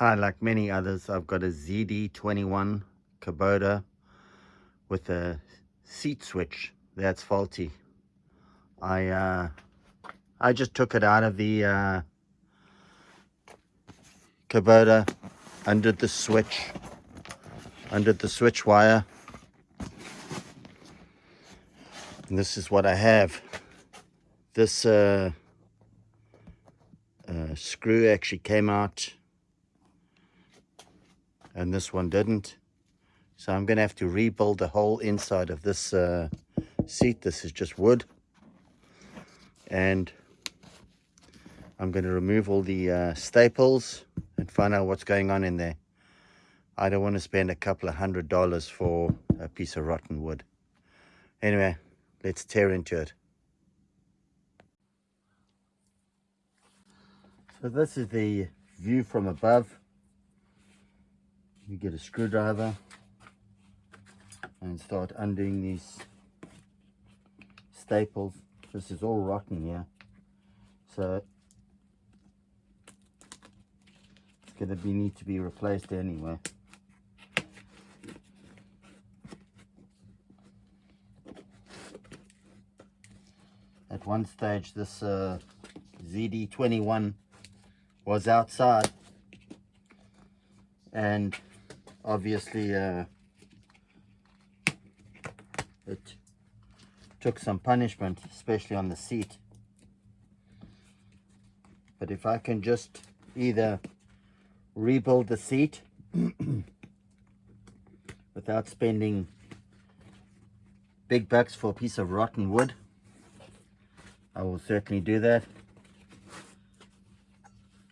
Hi, like many others, I've got a ZD21 Kubota with a seat switch that's faulty. I uh, I just took it out of the uh, Kubota, under the switch, under the switch wire. And this is what I have. This uh, uh, screw actually came out and this one didn't. So I'm going to have to rebuild the whole inside of this uh, seat. This is just wood. And I'm going to remove all the uh, staples and find out what's going on in there. I don't want to spend a couple of hundred dollars for a piece of rotten wood. Anyway, let's tear into it. So this is the view from above you get a screwdriver and start undoing these staples. This is all rotten here. So it's going to be need to be replaced anyway. At one stage this uh, ZD21 was outside. And obviously uh, it took some punishment especially on the seat. But if I can just either rebuild the seat without spending big bucks for a piece of rotten wood I will certainly do that.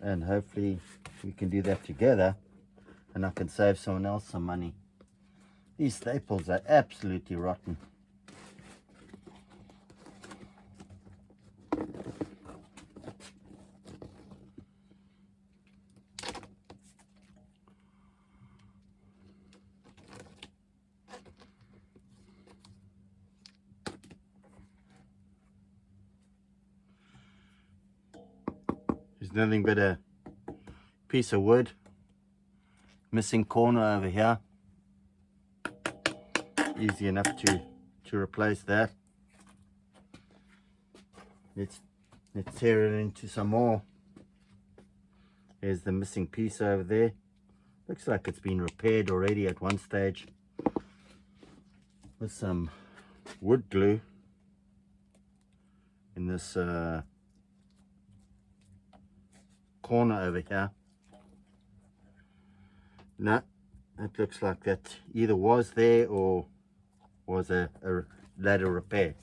And hopefully we can do that together and I can save someone else some money. These staples are absolutely rotten. There's nothing but a piece of wood missing corner over here. Easy enough to to replace that. Let's let's tear it into some more. There's the missing piece over there. Looks like it's been repaired already at one stage. With some wood glue. In this uh, corner over here no, it looks like that either was there or was a, a ladder repair.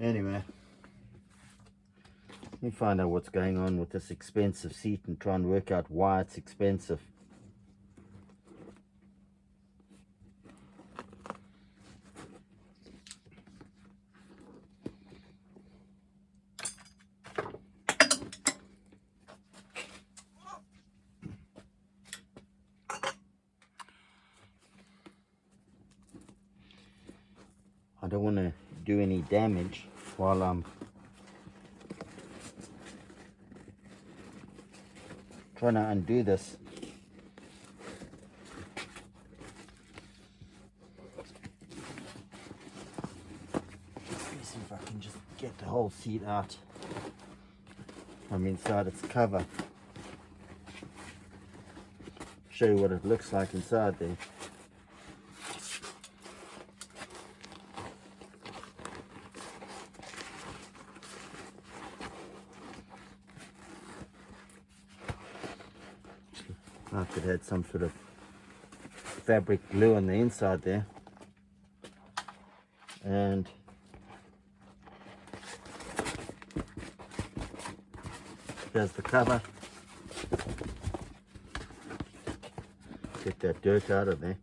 Anyway, let me find out what's going on with this expensive seat and try and work out why it's expensive. I don't want to do any damage while I'm trying to undo this. Let's see if I can just get the whole seat out from inside its cover. Show you what it looks like inside there. Some sort of fabric glue on the inside there. And there's the cover. Get that dirt out of there.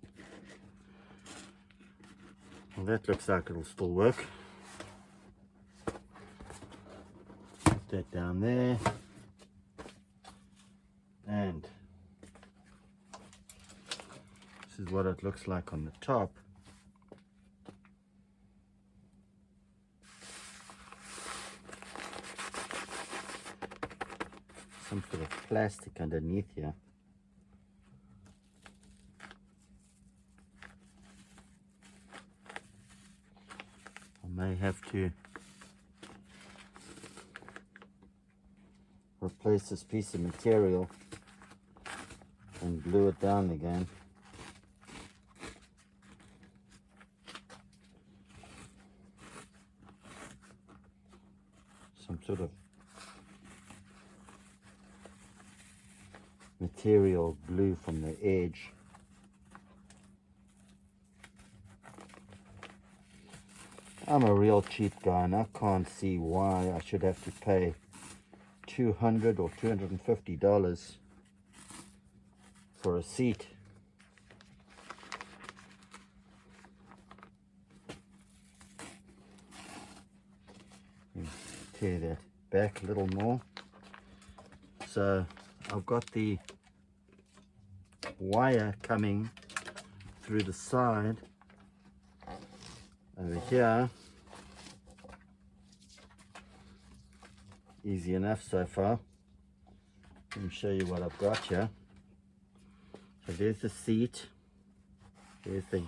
Well that looks like it'll still work. Put that down there looks like on the top. Some sort of plastic underneath here. I may have to replace this piece of material and glue it down again. Material glue from the edge. I'm a real cheap guy and I can't see why I should have to pay 200 or 250 dollars for a seat hmm, tear that back a little more so I've got the wire coming through the side. Over here. Easy enough so far. Let me show you what I've got here. So there's the seat. There's the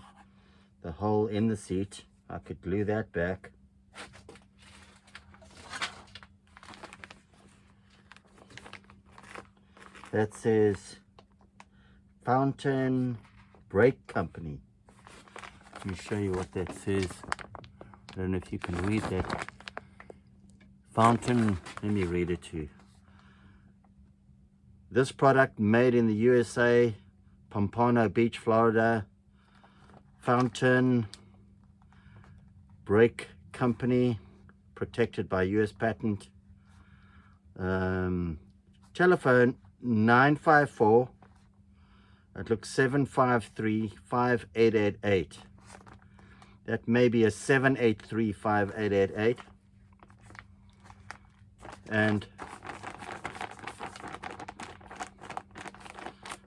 the hole in the seat. I could glue that back. That says Fountain Brake Company. Let me show you what that says. I don't know if you can read that. Fountain let me read it to you. This product made in the USA Pompano Beach Florida. Fountain brake company protected by US patent. Um, telephone 954 it looks 753 5888 that may be a 783 5888 and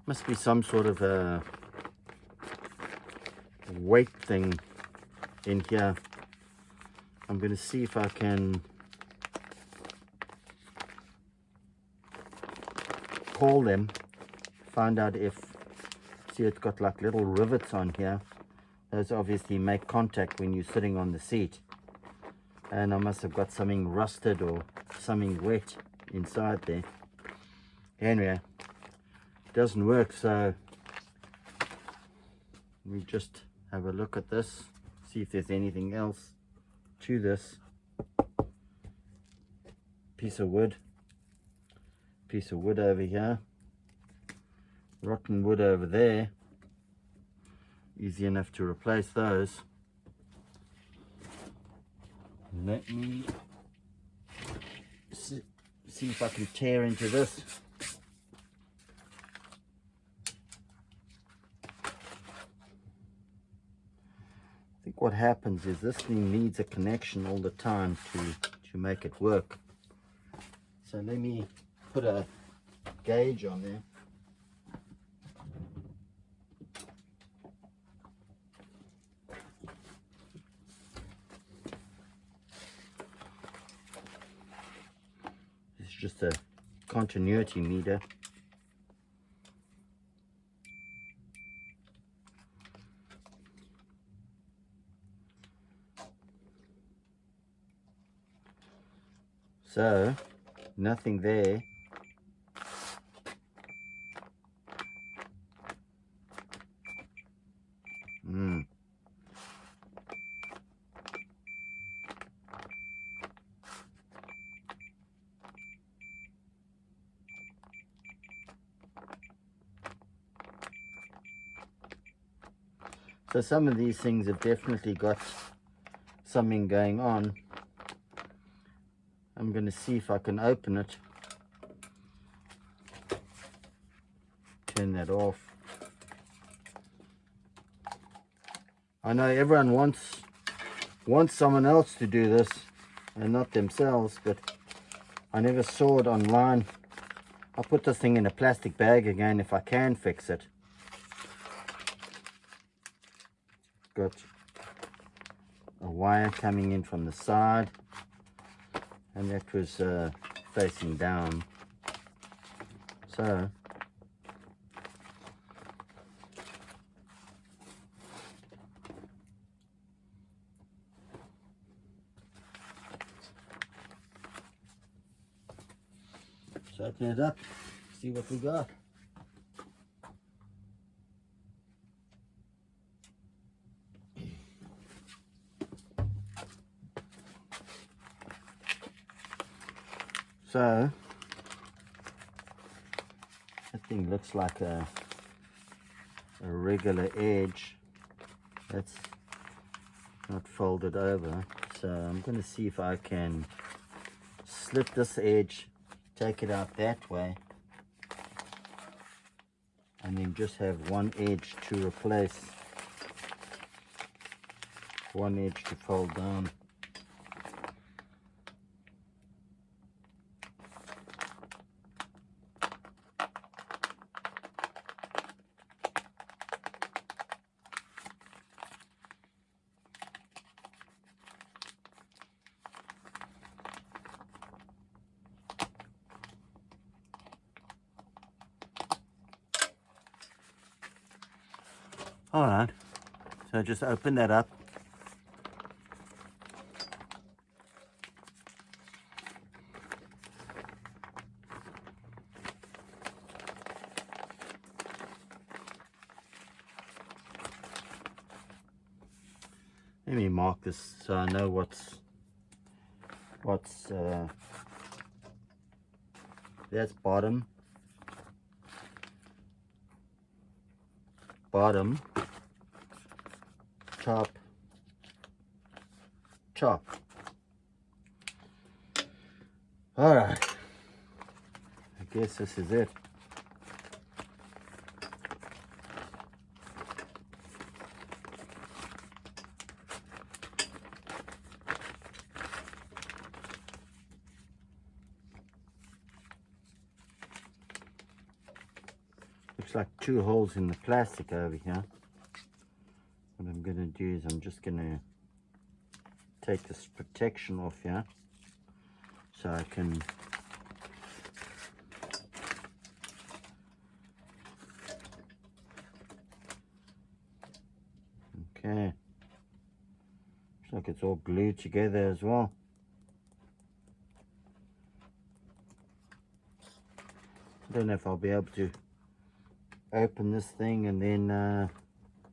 must be some sort of a weight thing in here. I'm going to see if I can call them find out if see it's got like little rivets on here. Those obviously make contact when you're sitting on the seat. And I must have got something rusted or something wet inside there. Anyway it doesn't work so we just have a look at this see if there's anything else to this piece of wood. Piece of wood over here rotten wood over there. Easy enough to replace those. Let me see, see if I can tear into this. I think what happens is this thing needs a connection all the time to to make it work. So let me put a gauge on there just a continuity meter. So, nothing there. So some of these things have definitely got something going on. I'm going to see if I can open it. Turn that off. I know everyone wants wants someone else to do this and not themselves, but I never saw it online. I'll put this thing in a plastic bag again if I can fix it. got a wire coming in from the side and that was uh, facing down. So let's open it up see what we got. Looks like a, a regular edge. That's not folded over. So I'm going to see if I can slip this edge, take it out that way, and then just have one edge to replace, one edge to fold down. All right, so just open that up. Let me mark this so I know what's what's uh, that's bottom bottom top chop. all right. I guess this is it. Looks like two holes in the plastic over here what I'm going to do is I'm just going to take this protection off here so I can okay. Looks like it's all glued together as well. I don't know if I'll be able to open this thing and then uh,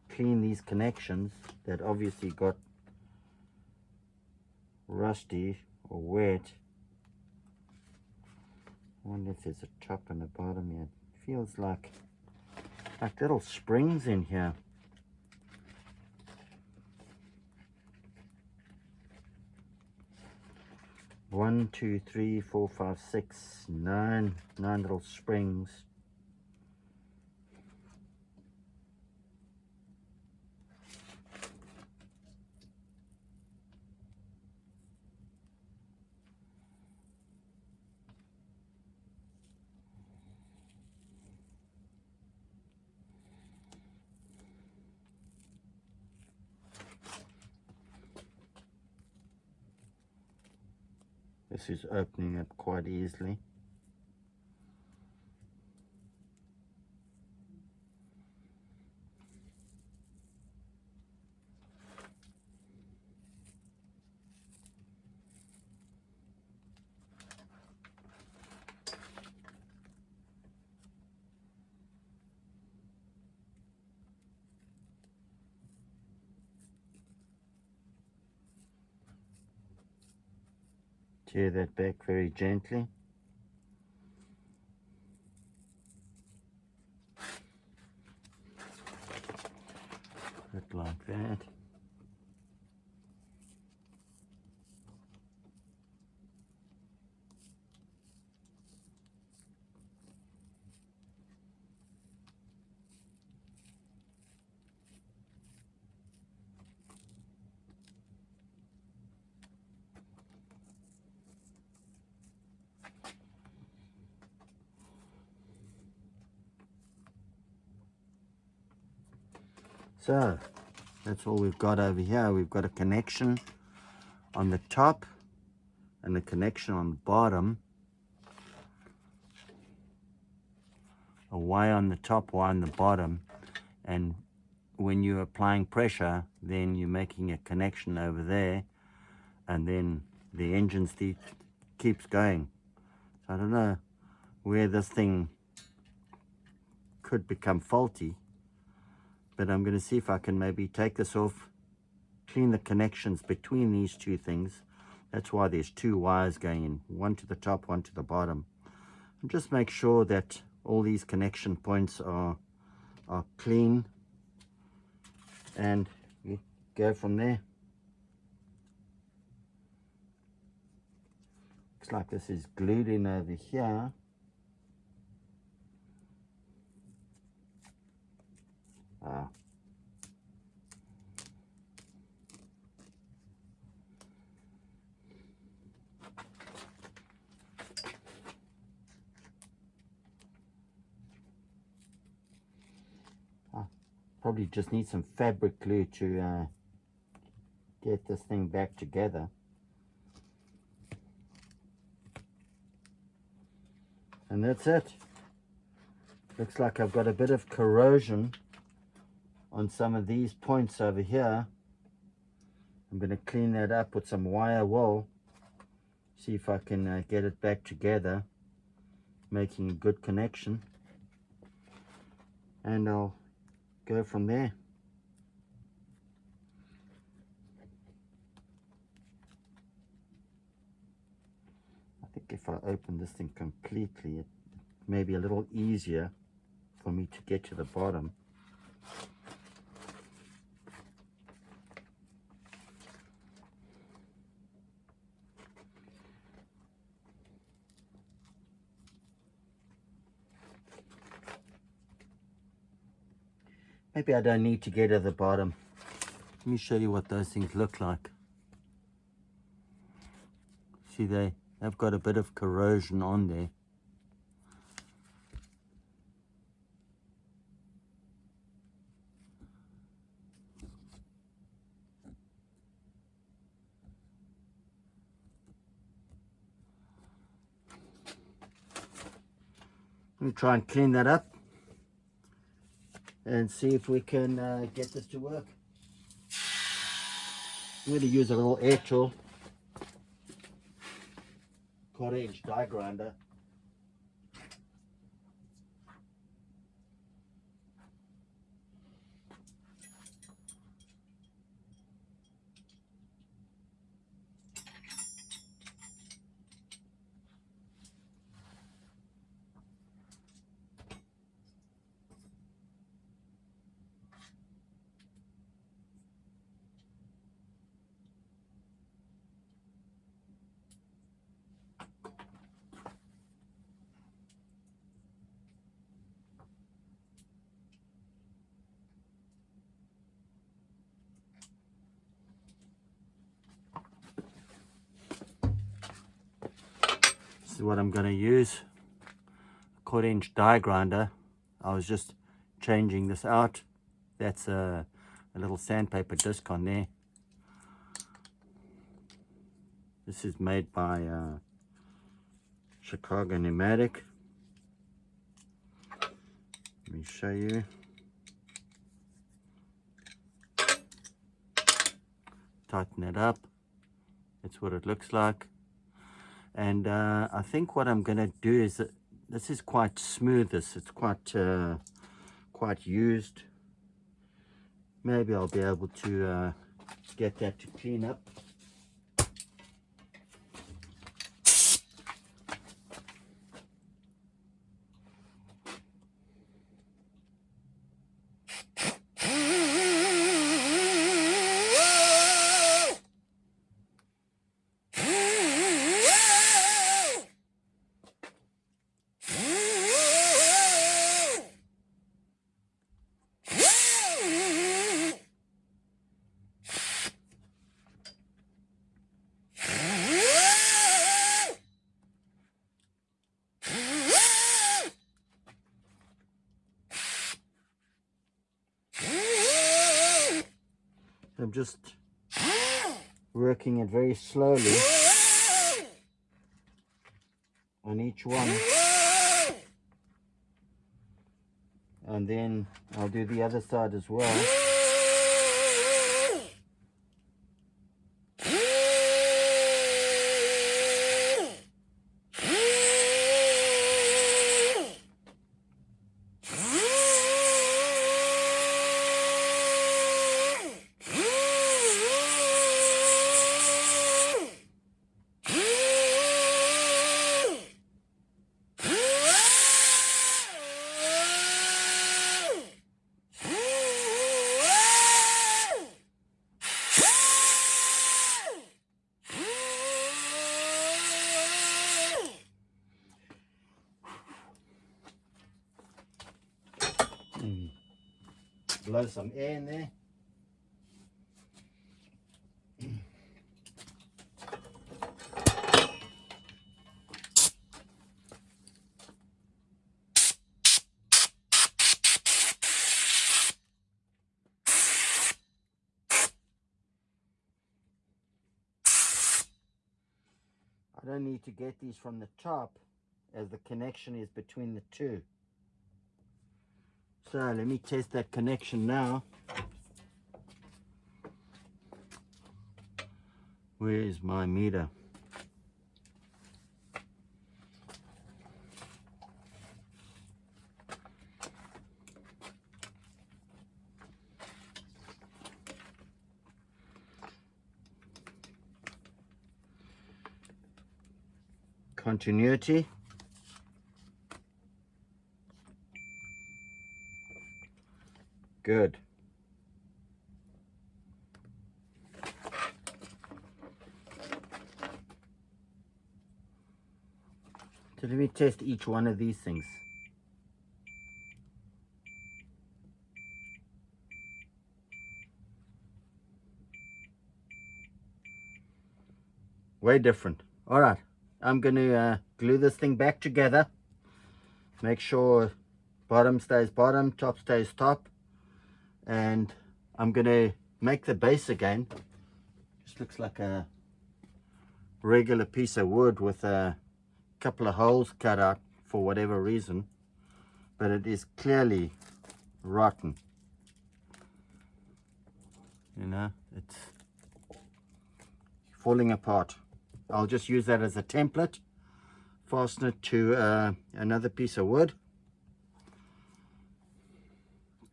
clean these connections that obviously got rusty or wet. I wonder if there's a top and a bottom here. It feels like like little springs in here. One, two, three, four, five, six, nine, nine little springs. This is opening up quite easily. Tear that back very gently. Put like that. So that's all we've got over here. We've got a connection on the top and a connection on the bottom. A Y on the top, Y on the bottom. And when you're applying pressure, then you're making a connection over there. And then the engine keeps going. So I don't know. where this thing could become faulty but I'm going to see if I can maybe take this off clean the connections between these two things. That's why there's two wires going in one to the top one to the bottom. And just make sure that all these connection points are are clean. And we go from there. Looks like this is glued in over here ah probably just need some fabric glue to uh, get this thing back together. And that's it. Looks like I've got a bit of corrosion on some of these points over here. I'm going to clean that up with some wire wool. See if I can uh, get it back together. Making a good connection. And I'll go from there. I think if I open this thing completely, it may be a little easier for me to get to the bottom. Maybe I don't need to get to the bottom. Let me show you what those things look like. See, they, they've got a bit of corrosion on there. Let me try and clean that up and see if we can uh, get this to work. I'm going to use a little air tool, quarter inch die grinder. Is what I'm going to use. A quarter inch die grinder. I was just changing this out. That's a, a little sandpaper disc on there. This is made by uh, Chicago Pneumatic. Let me show you. Tighten it up. That's what it looks like and uh, I think what I'm going to do is that this is quite smooth this it's quite uh, quite used. Maybe I'll be able to uh, get that to clean up I'm just working it very slowly on each one. And then I'll do the other side as well some air in there. I don't need to get these from the top as the connection is between the two. So let me test that connection now. Where is my meter? Continuity. Good. So let me test each one of these things. Way different. All right, I'm going to uh, glue this thing back together. Make sure bottom stays bottom, top stays top and I'm gonna make the base again. Just looks like a regular piece of wood with a couple of holes cut out for whatever reason but it is clearly rotten. You know it's falling apart. I'll just use that as a template fasten it to uh, another piece of wood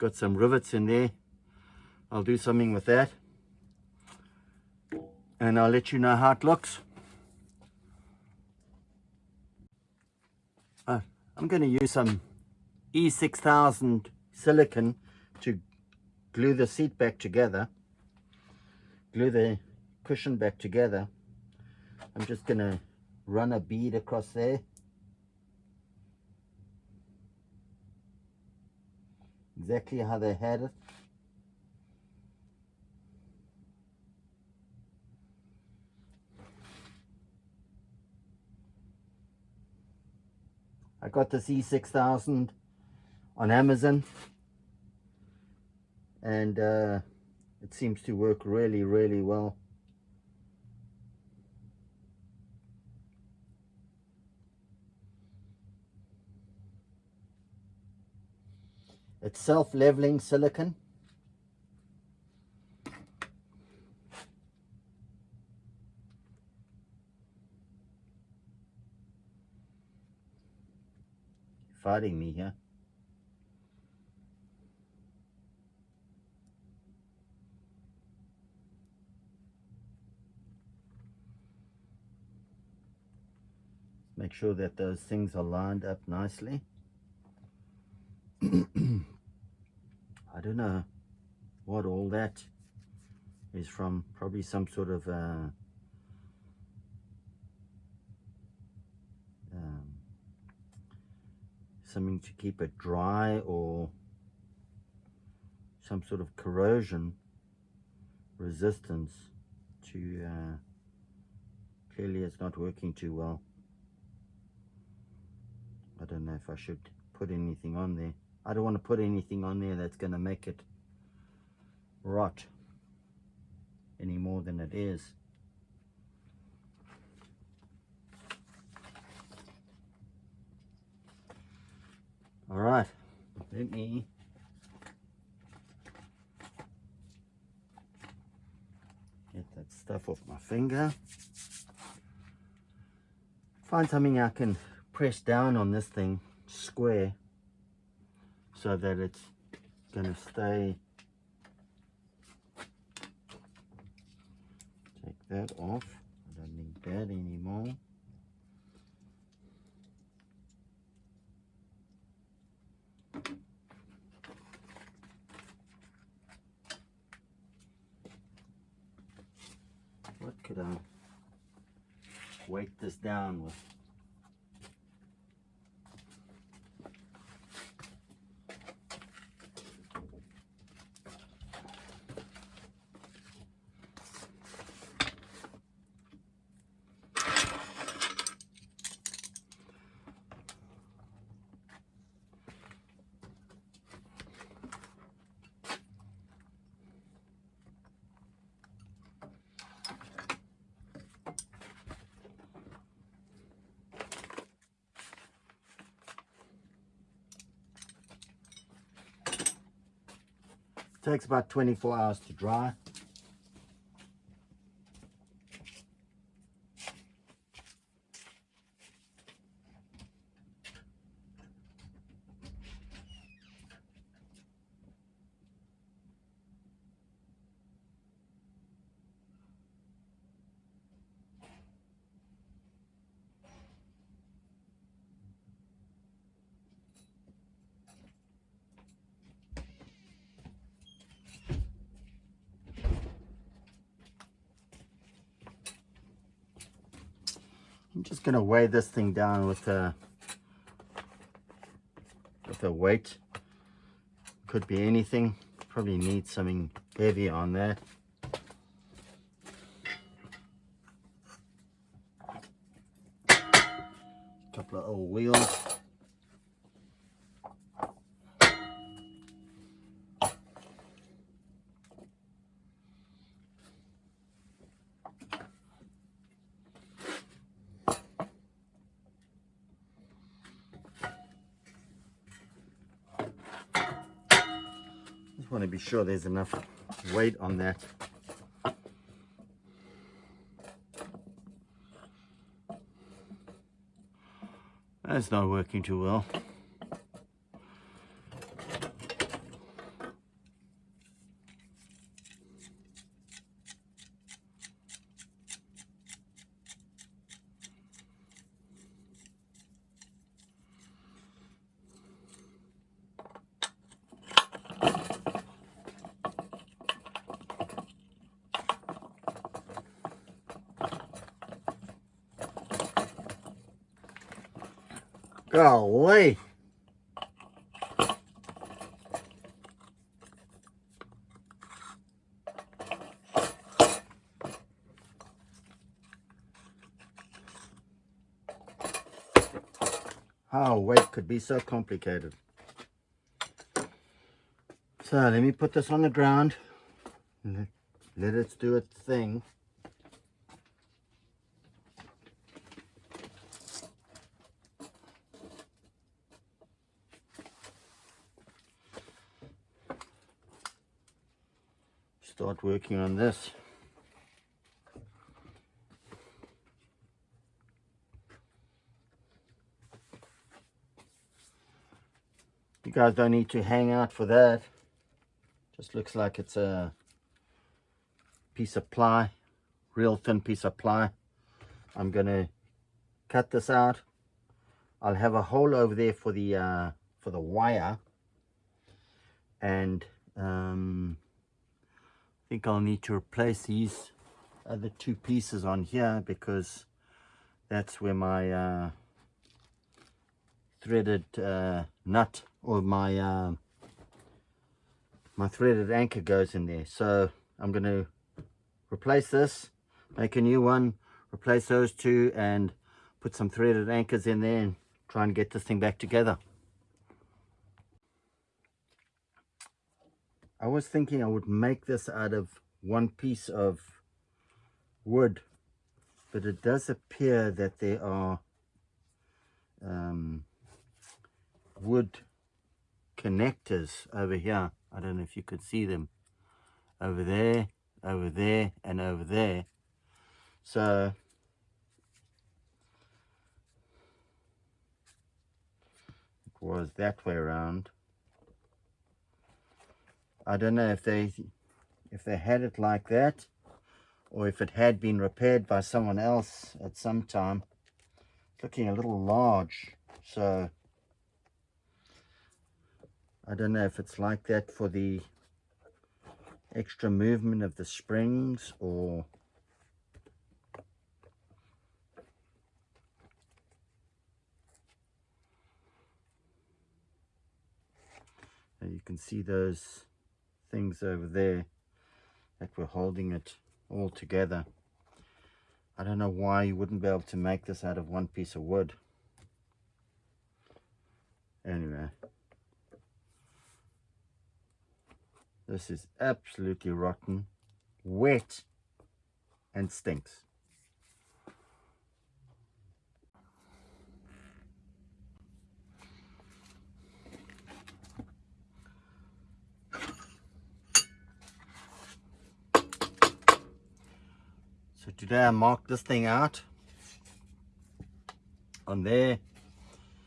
got some rivets in there. I'll do something with that. And I'll let you know how it looks. Uh, I'm going to use some E6000 silicon to glue the seat back together. Glue the cushion back together. I'm just going to run a bead across there exactly how they had it. I got this E6000 on Amazon and uh, it seems to work really really well It's self-leveling silicon. Fighting me here. Make sure that those things are lined up nicely. I don't know what all that is from. Probably some sort of uh, um, something to keep it dry or some sort of corrosion resistance to uh, clearly it's not working too well I don't know if I should put anything on there I don't want to put anything on there that's going to make it rot any more than it is. All right, let me get that stuff off my finger. Find something I can press down on this thing square so that it's going to stay. Take that off. I don't need that anymore. What could I weight this down with takes about 24 hours to dry. I'm just to weigh this thing down with a with a weight. Could be anything. Probably need something heavy on there. Couple of old wheels. Sure there's enough weight on that. That's not working too well. Golly. How weight could be so complicated. So let me put this on the ground. Let it do its thing. start working on this. You guys don't need to hang out for that. Just looks like it's a piece of ply, real thin piece of ply. I'm going to cut this out. I'll have a hole over there for the uh, for the wire and um, think I'll need to replace these other two pieces on here because that's where my uh, threaded uh, nut or my uh, my threaded anchor goes in there. So I'm going to replace this make a new one replace those two and put some threaded anchors in there and try and get this thing back together I was thinking I would make this out of one piece of wood but it does appear that there are um, wood connectors over here. I don't know if you could see them. Over there over there and over there. So it was that way around I don't know if they if they had it like that or if it had been repaired by someone else at some time. It's looking a little large, so I don't know if it's like that for the extra movement of the springs or you can see those things over there that were holding it all together. I don't know why you wouldn't be able to make this out of one piece of wood. Anyway. This is absolutely rotten, wet, and stinks. Today I marked this thing out? On there.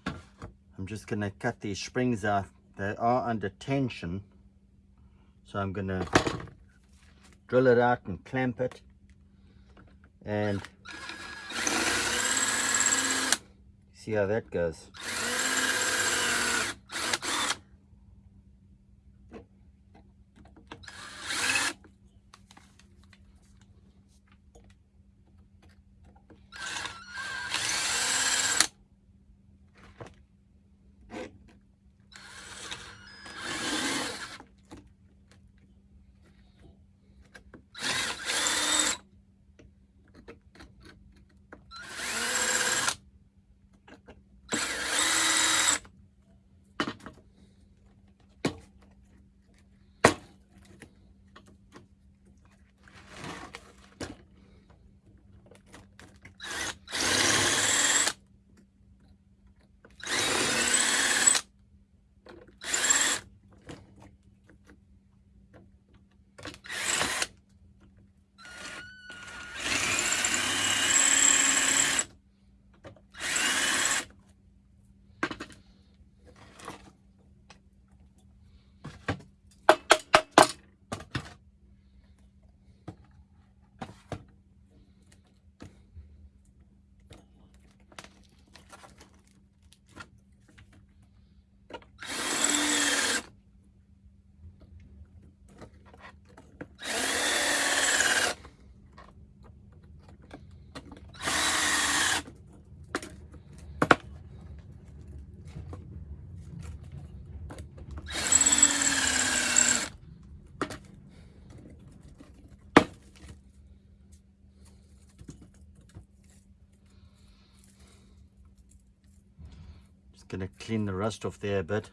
I'm just gonna cut these springs out. They are under tension. So I'm gonna drill it out and clamp it. And see how that goes clean the rust off there a bit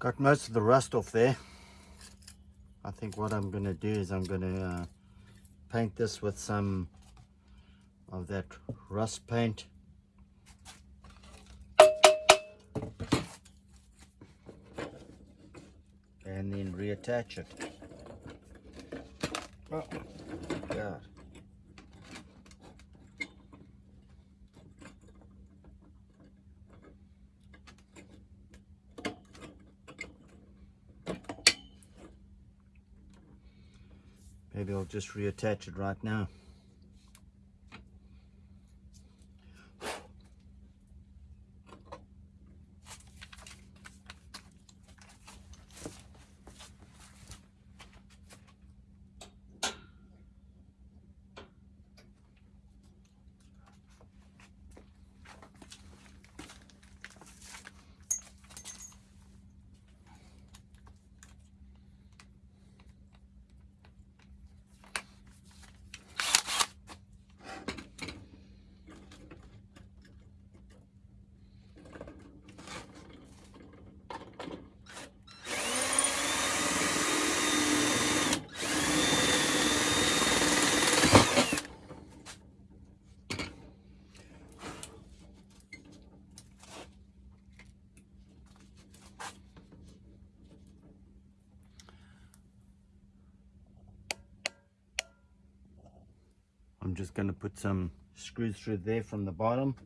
got most of the rust off there I think what I'm going to do is I'm going to uh, paint this with some of that rust paint. And then reattach it. Oh, God. Maybe I'll just reattach it right now. I'm just going to put some screws through there from the bottom.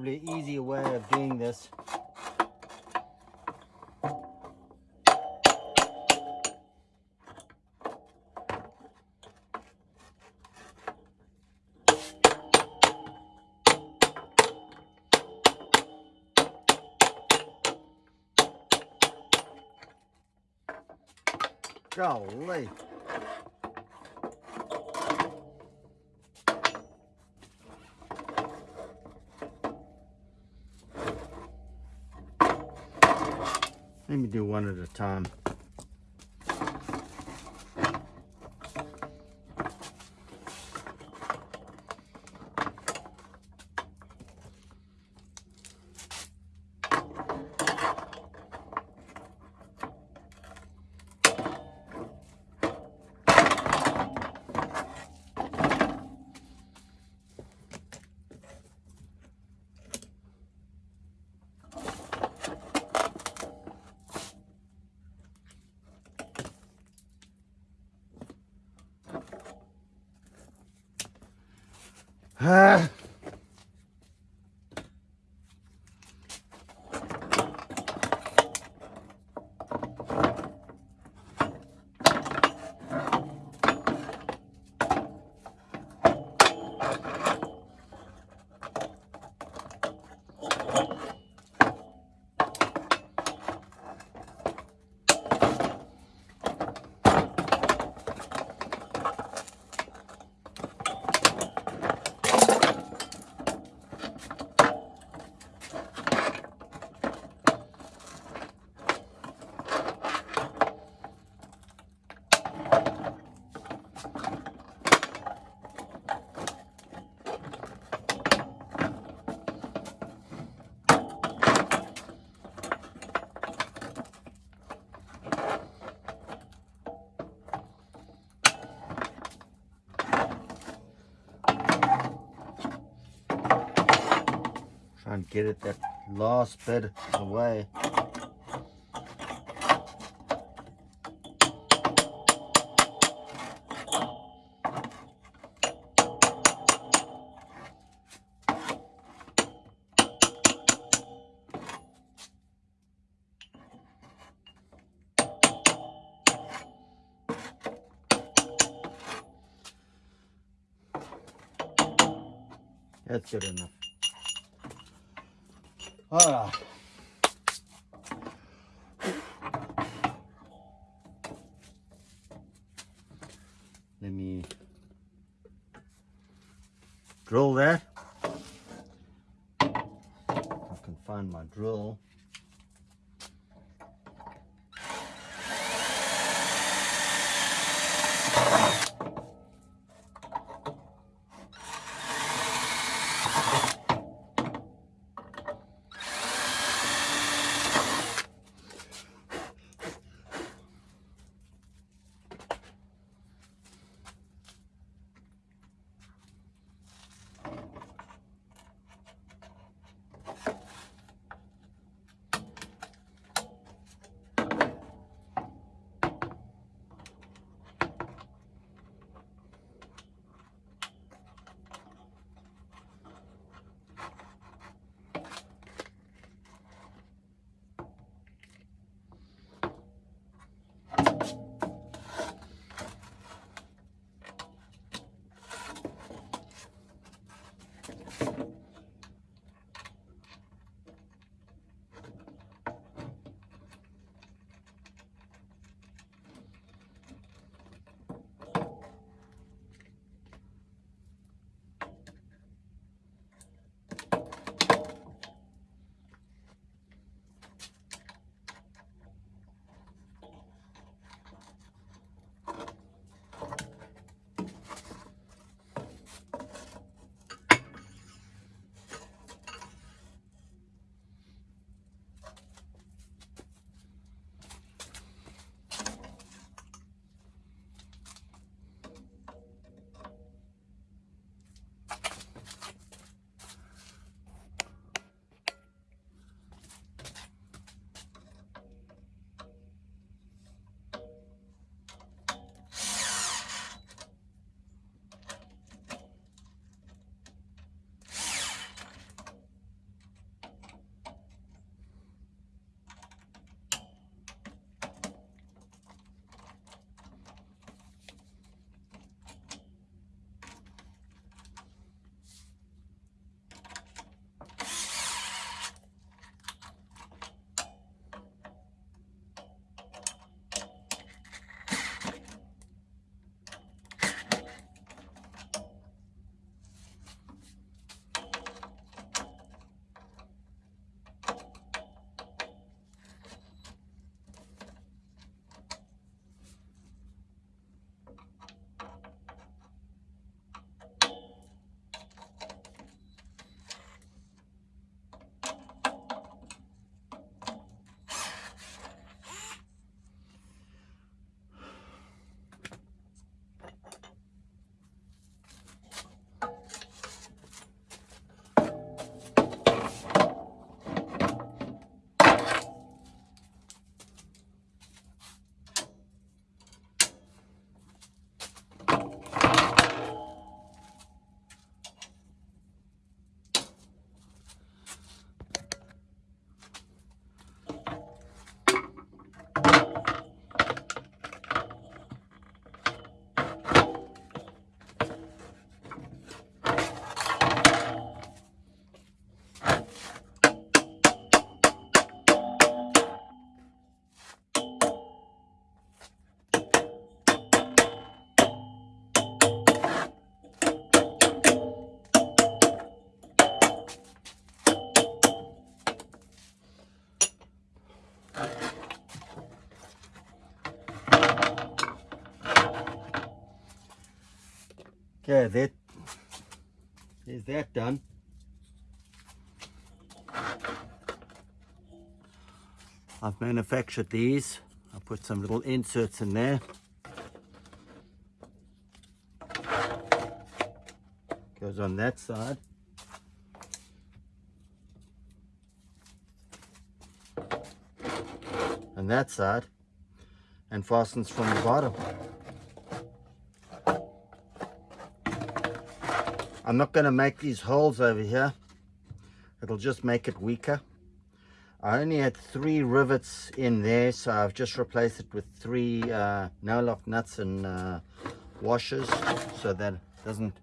Probably an easier way of doing this. Golly. Let me do one at a time. Ah. Get it that last bit away. That's good enough. All right. Let me drill that. Okay, that is that done. I've manufactured these. I put some little inserts in there. Goes on that side. And that side. And fastens from the bottom. I'm not going to make these holes over here. It'll just make it weaker. I only had three rivets in there, so I've just replaced it with three uh, no-lock nuts and uh, washers so that it doesn't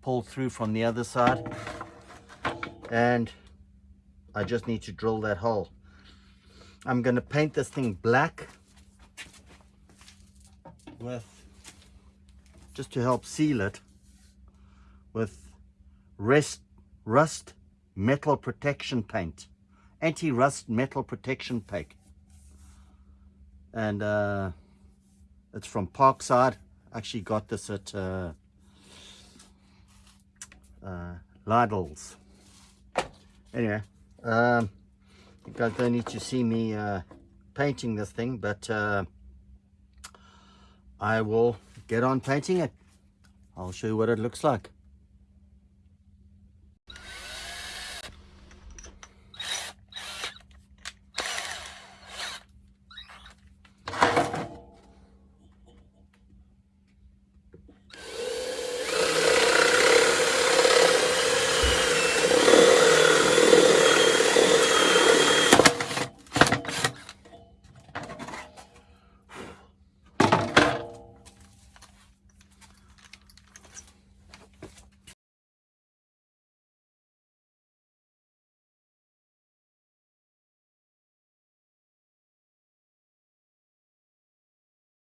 pull through from the other side. And I just need to drill that hole. I'm going to paint this thing black with just to help seal it with rest, rust metal protection paint anti-rust metal protection paint. And uh, it's from Parkside. Actually got this at uh, uh, Lidl's anyway um, you guys don't need to see me uh, painting this thing but uh, I will get on painting it. I'll show you what it looks like